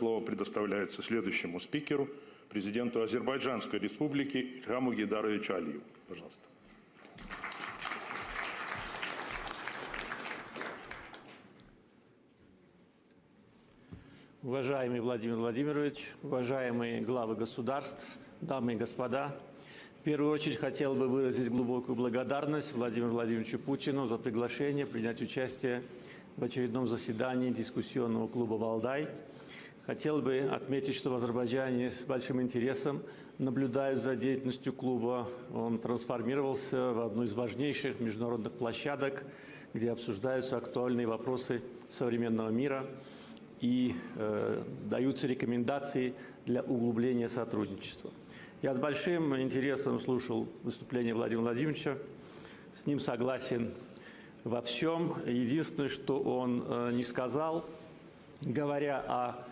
слово предоставляется следующему спикеру, президенту Азербайджанской республики Ильхаму Гидаровичу Алиеву. Пожалуйста. Уважаемый Владимир Владимирович, уважаемые главы государств, дамы и господа, в первую очередь хотел бы выразить глубокую благодарность Владимиру Владимировичу Путину за приглашение принять участие в очередном заседании дискуссионного клуба «Валдай». Хотел бы отметить, что в Азербайджане с большим интересом наблюдают за деятельностью клуба. Он трансформировался в одну из важнейших международных площадок, где обсуждаются актуальные вопросы современного мира – и э, даются рекомендации для углубления сотрудничества. Я с большим интересом слушал выступление Владимира Владимировича, с ним согласен во всем. Единственное, что он э, не сказал, говоря о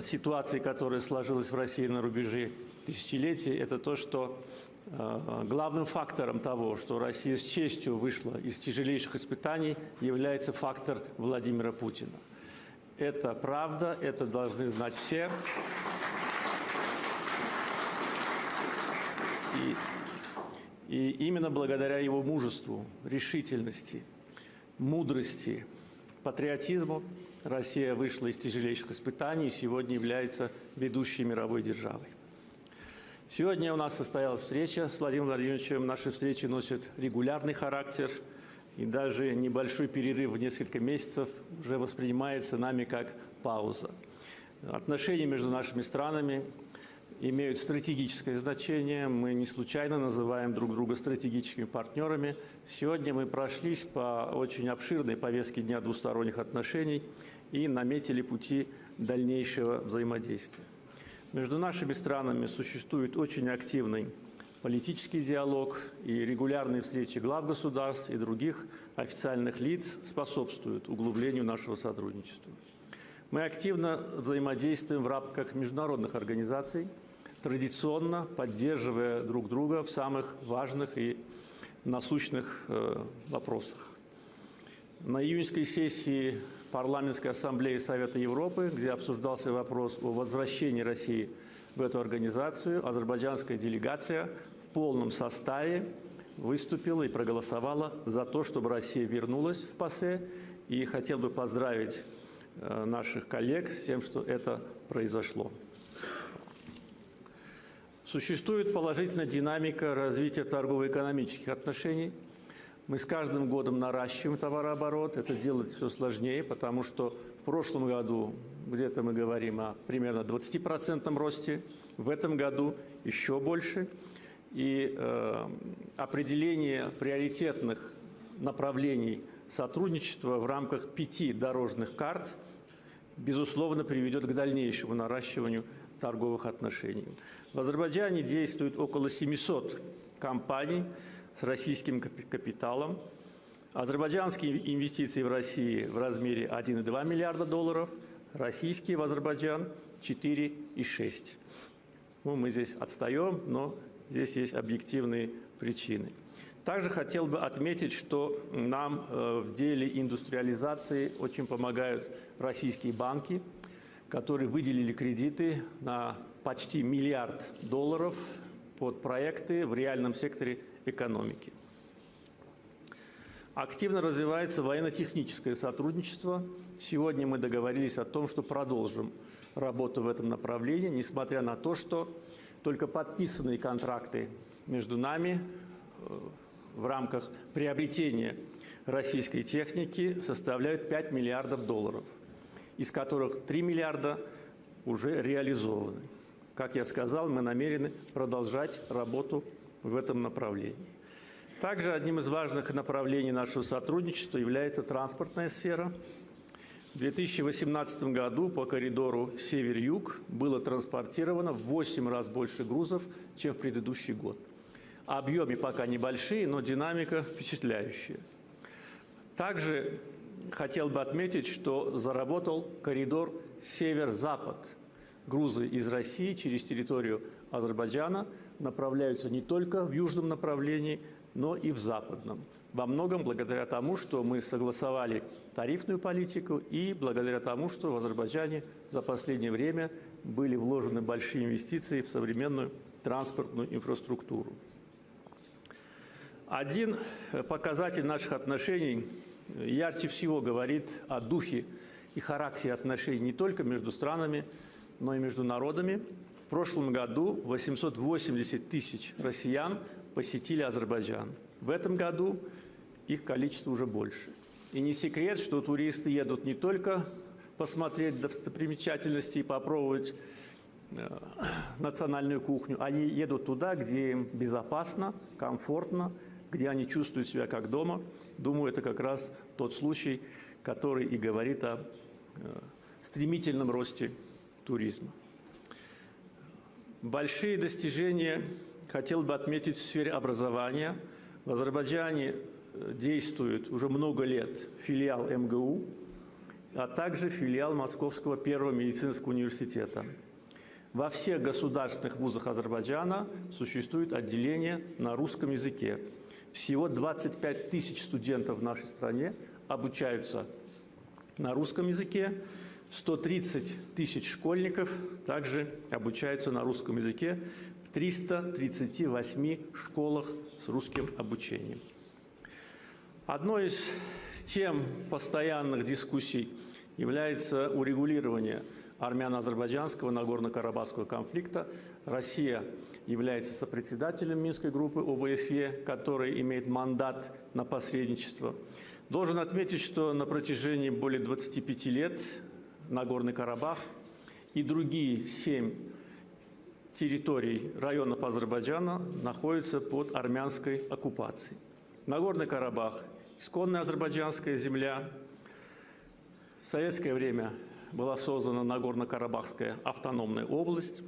ситуации, которая сложилась в России на рубеже тысячелетий, это то, что э, главным фактором того, что Россия с честью вышла из тяжелейших испытаний, является фактор Владимира Путина. Это правда, это должны знать все. И, и именно благодаря его мужеству, решительности, мудрости, патриотизму Россия вышла из тяжелейших испытаний и сегодня является ведущей мировой державой. Сегодня у нас состоялась встреча с Владимиром Владимировичем. Наши встречи носят регулярный характер – и даже небольшой перерыв в несколько месяцев уже воспринимается нами как пауза. Отношения между нашими странами имеют стратегическое значение. Мы не случайно называем друг друга стратегическими партнерами. Сегодня мы прошлись по очень обширной повестке Дня двусторонних отношений и наметили пути дальнейшего взаимодействия. Между нашими странами существует очень активный политический диалог и регулярные встречи глав государств и других официальных лиц способствуют углублению нашего сотрудничества. Мы активно взаимодействуем в рамках международных организаций, традиционно поддерживая друг друга в самых важных и насущных э, вопросах. На июньской сессии Парламентской ассамблеи Совета Европы, где обсуждался вопрос о возвращении России в эту организацию, азербайджанская делегация полном составе выступила и проголосовала за то, чтобы Россия вернулась в ПАСЕ. И хотел бы поздравить э, наших коллег с тем, что это произошло. Существует положительная динамика развития торгово-экономических отношений. Мы с каждым годом наращиваем товарооборот. Это делать все сложнее, потому что в прошлом году где-то мы говорим о примерно 20% росте, в этом году еще больше – и э, определение приоритетных направлений сотрудничества в рамках пяти дорожных карт, безусловно, приведет к дальнейшему наращиванию торговых отношений. В Азербайджане действует около 700 компаний с российским капиталом. Азербайджанские инвестиции в России в размере 1,2 миллиарда долларов, российские в Азербайджан 4,6. Ну, мы здесь отстаем, но Здесь есть объективные причины. Также хотел бы отметить, что нам э, в деле индустриализации очень помогают российские банки, которые выделили кредиты на почти миллиард долларов под проекты в реальном секторе экономики. Активно развивается военно-техническое сотрудничество. Сегодня мы договорились о том, что продолжим работу в этом направлении, несмотря на то, что только подписанные контракты между нами э, в рамках приобретения российской техники составляют 5 миллиардов долларов, из которых 3 миллиарда уже реализованы. Как я сказал, мы намерены продолжать работу в этом направлении. Также одним из важных направлений нашего сотрудничества является транспортная сфера – в 2018 году по коридору север-юг было транспортировано в 8 раз больше грузов, чем в предыдущий год. Объемы пока небольшие, но динамика впечатляющая. Также хотел бы отметить, что заработал коридор север-запад. Грузы из России через территорию Азербайджана направляются не только в южном направлении, но и в западном. во многом благодаря тому, что мы согласовали тарифную политику и благодаря тому, что в Азербайджане за последнее время были вложены большие инвестиции в современную транспортную инфраструктуру. Один показатель наших отношений ярче всего говорит о духе и характере отношений не только между странами, но и между народами. В прошлом году 880 тысяч россиян посетили Азербайджан. В этом году их количество уже больше. И не секрет, что туристы едут не только посмотреть достопримечательности и попробовать э, национальную кухню, они едут туда, где им безопасно, комфортно, где они чувствуют себя как дома. Думаю, это как раз тот случай, который и говорит о э, стремительном росте туризма. Большие достижения хотел бы отметить в сфере образования. В Азербайджане э, действует уже много лет филиал МГУ, а также филиал Московского первого медицинского университета. Во всех государственных вузах Азербайджана существует отделение на русском языке. Всего 25 тысяч студентов в нашей стране обучаются на русском языке. 130 тысяч школьников также обучаются на русском языке в 338 школах с русским обучением. Одной из тем постоянных дискуссий является урегулирование армяно-азербайджанского Нагорно-Карабахского конфликта. Россия является сопредседателем Минской группы ОБСЕ, который имеет мандат на посредничество. Должен отметить, что на протяжении более 25 лет Нагорный Карабах и другие семь территорий районов Азербайджана находятся под армянской оккупацией. Нагорный Карабах – исконная азербайджанская земля. В советское время была создана Нагорно-Карабахская автономная область.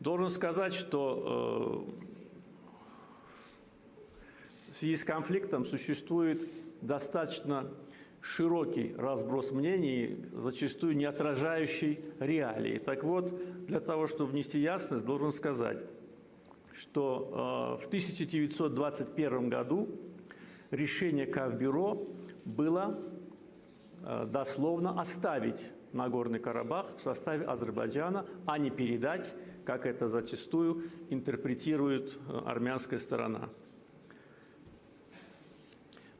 Должен сказать, что э, в связи с конфликтом существует достаточно широкий разброс мнений, зачастую не отражающий реалии. Так вот, для того, чтобы внести ясность, должен сказать, что э, в 1921 году решение Кавбюро было э, дословно оставить Нагорный Карабах в составе Азербайджана, а не передать, как это зачастую интерпретирует э, армянская сторона.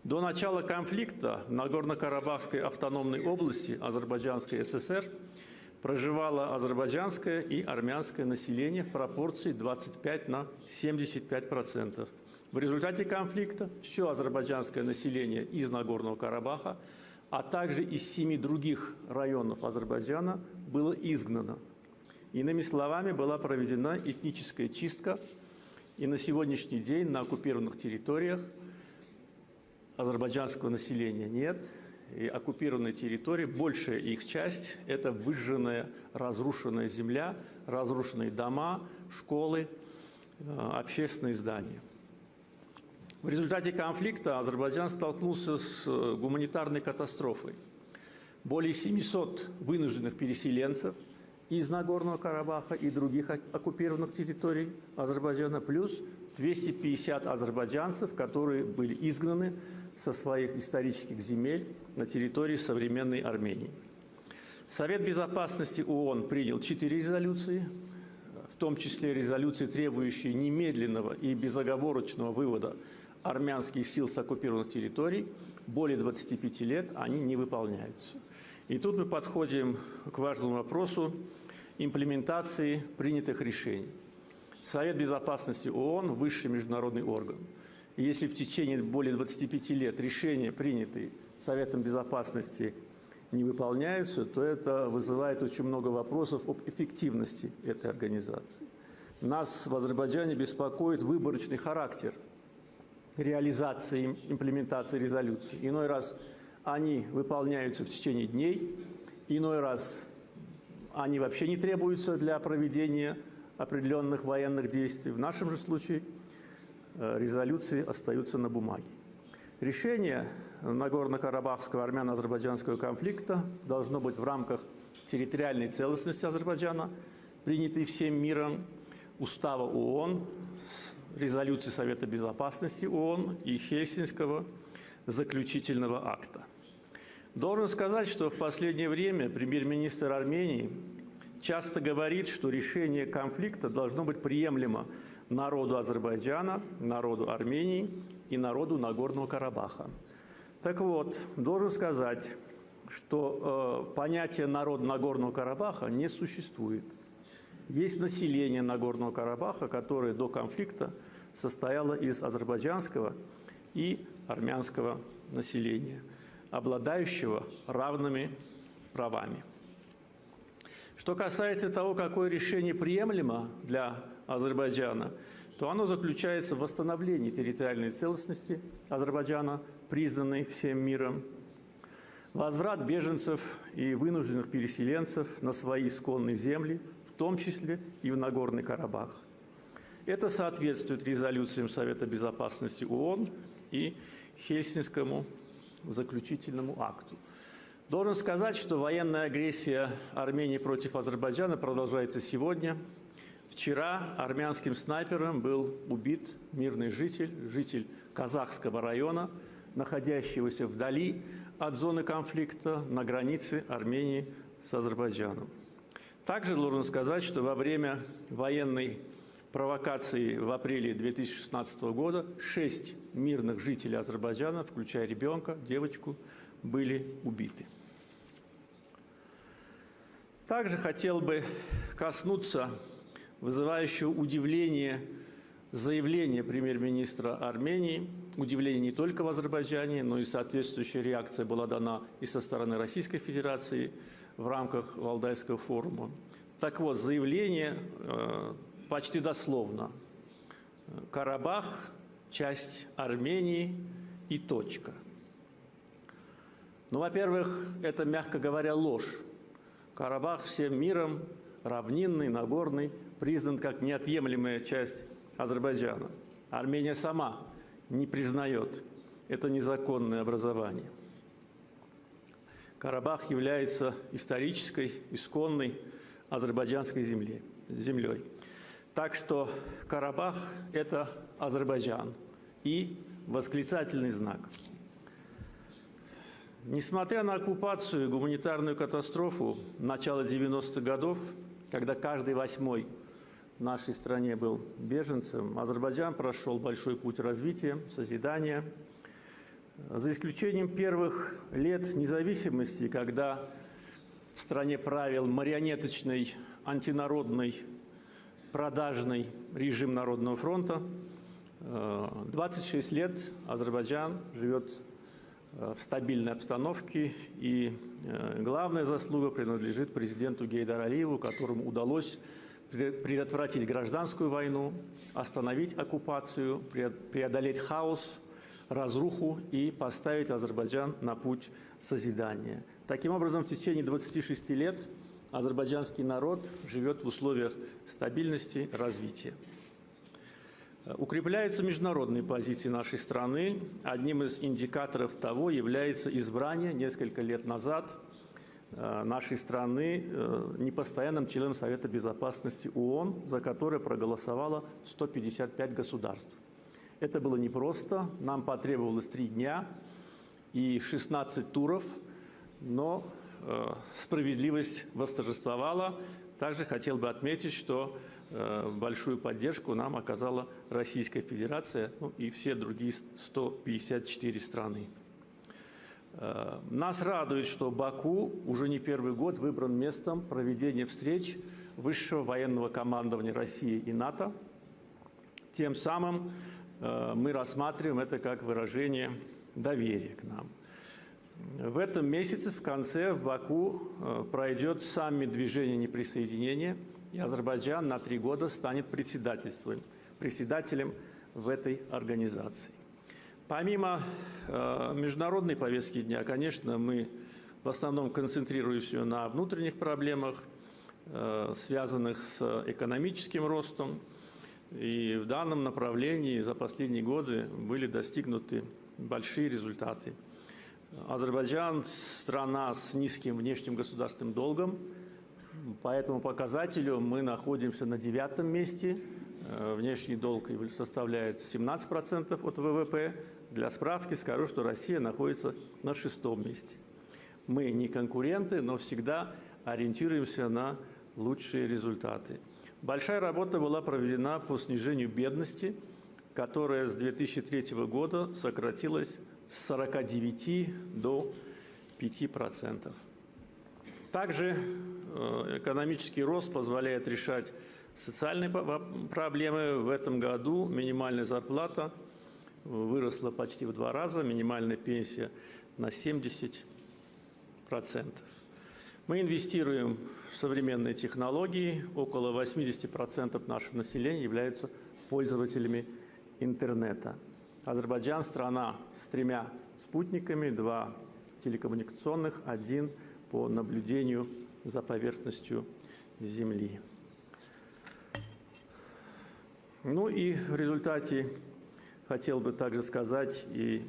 До начала конфликта в Нагорно-Карабахской автономной области Азербайджанской ССР проживало азербайджанское и армянское население в пропорции 25 на 75 процентов. В результате конфликта все азербайджанское население из Нагорного Карабаха, а также из семи других районов Азербайджана было изгнано. Иными словами, была проведена этническая чистка, и на сегодняшний день на оккупированных территориях – азербайджанского населения нет. И оккупированные территории, большая их часть – это выжженная, разрушенная земля, разрушенные дома, школы, э, общественные здания. В результате конфликта Азербайджан столкнулся с э, гуманитарной катастрофой. Более 700 вынужденных переселенцев из Нагорного Карабаха и других оккупированных территорий Азербайджана, плюс 250 азербайджанцев, которые были изгнаны со своих исторических земель на территории современной Армении. Совет Безопасности ООН принял четыре резолюции, в том числе резолюции, требующие немедленного и безоговорочного вывода армянских сил с оккупированных территорий. Более 25 лет они не выполняются. И тут мы подходим к важному вопросу имплементации принятых решений. Совет Безопасности ООН – высший международный орган – если в течение более 25 лет решения, принятые Советом Безопасности, не выполняются, то это вызывает очень много вопросов об эффективности этой организации. Нас в Азербайджане беспокоит выборочный характер реализации, имплементации резолюций. Иной раз они выполняются в течение дней, иной раз они вообще не требуются для проведения определенных военных действий. В нашем же случае – резолюции остаются на бумаге. Решение Нагорно-Карабахского армяно-азербайджанского конфликта должно быть в рамках территориальной целостности Азербайджана, принятой всем миром, устава ООН, резолюции Совета Безопасности ООН и Хельсинского заключительного акта. Должен сказать, что в последнее время премьер-министр Армении часто говорит, что решение конфликта должно быть приемлемо народу Азербайджана, народу Армении и народу Нагорного Карабаха. Так вот, должен сказать, что э, понятие народ Нагорного Карабаха не существует. Есть население Нагорного Карабаха, которое до конфликта состояло из азербайджанского и армянского населения, обладающего равными правами. Что касается того, какое решение приемлемо для Азербайджана, то оно заключается в восстановлении территориальной целостности Азербайджана, признанной всем миром, возврат беженцев и вынужденных переселенцев на свои исконные земли, в том числе и в Нагорный Карабах. Это соответствует резолюциям Совета Безопасности ООН и Хельсинскому заключительному акту. Должен сказать, что военная агрессия Армении против Азербайджана продолжается сегодня. Вчера армянским снайпером был убит мирный житель, житель казахского района, находящегося вдали от зоны конфликта на границе Армении с Азербайджаном. Также должен сказать, что во время военной провокации в апреле 2016 года шесть мирных жителей Азербайджана, включая ребенка, девочку, были убиты. Также хотел бы коснуться вызывающего удивление заявления премьер-министра Армении. Удивление не только в Азербайджане, но и соответствующая реакция была дана и со стороны Российской Федерации в рамках Валдайского форума. Так вот, заявление э, почти дословно. Карабах – часть Армении и точка. Ну, во-первых, это, мягко говоря, ложь. Карабах всем миром, равнинный, нагорный, признан как неотъемлемая часть Азербайджана. Армения сама не признает это незаконное образование. Карабах является исторической, исконной азербайджанской землей. землей. Так что Карабах – это Азербайджан и восклицательный знак. Несмотря на оккупацию и гуманитарную катастрофу начала 90-х годов, когда каждый восьмой в нашей стране был беженцем, Азербайджан прошел большой путь развития, созидания. За исключением первых лет независимости, когда в стране правил марионеточный антинародный продажный режим Народного фронта. 26 э, лет Азербайджан живет в стабильной обстановке, и э, главная заслуга принадлежит президенту Гейдар Алиеву, которому удалось предотвратить гражданскую войну, остановить оккупацию, преодолеть хаос, разруху и поставить Азербайджан на путь созидания. Таким образом, в течение 26 лет азербайджанский народ живет в условиях стабильности, развития. Укрепляются международные позиции нашей страны. Одним из индикаторов того является избрание несколько лет назад э, нашей страны э, непостоянным членом Совета Безопасности ООН, за которое проголосовало 155 государств. Это было непросто, нам потребовалось три дня и 16 туров, но Э, справедливость восторжествовала. Также хотел бы отметить, что э, большую поддержку нам оказала Российская Федерация ну, и все другие 154 страны. Э, нас радует, что Баку уже не первый год выбран местом проведения встреч высшего военного командования России и НАТО. Тем самым мы рассматриваем это как выражение доверия к нам – в этом месяце в конце в Баку э, пройдет саммит движения неприсоединения, и Азербайджан на три года станет председательством, председателем в этой организации. Помимо э, международной повестки дня, конечно, мы в основном концентрируемся на внутренних проблемах, э, связанных с экономическим ростом. И в данном направлении за последние годы были достигнуты большие результаты. Азербайджан – страна с низким внешним государственным долгом. По этому показателю мы находимся на девятом месте. Э, Внешний долг составляет 17% от ВВП. Для справки скажу, что Россия находится на шестом месте. Мы не конкуренты, но всегда ориентируемся на лучшие результаты. Большая работа была проведена по снижению бедности, которая с 2003 года сократилась с 49 до 5%. Также э, экономический рост позволяет решать социальные проблемы. В этом году минимальная зарплата выросла почти в два раза, минимальная пенсия на 70%. Мы инвестируем в современные технологии. Около 80% нашего населения являются пользователями интернета. Азербайджан – страна с тремя спутниками, два телекоммуникационных, один по наблюдению за поверхностью Земли. Ну и в результате хотел бы также сказать и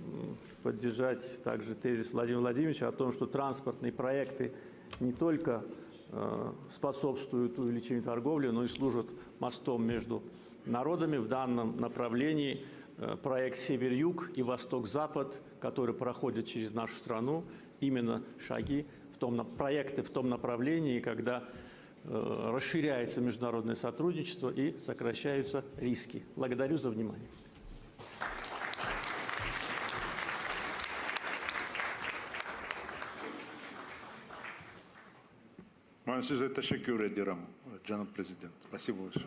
поддержать также тезис Владимира Владимировича о том, что транспортные проекты не только э, способствуют увеличению торговли, но и служат мостом между народами. В данном направлении проект «Север-Юг» и «Восток-Запад», который проходит через нашу страну, именно шаги, в том, проекты в том направлении, когда э, расширяется международное сотрудничество и сокращаются риски. Благодарю за внимание. Ben size teşekkür ederim canım prezident. Спасибо большое.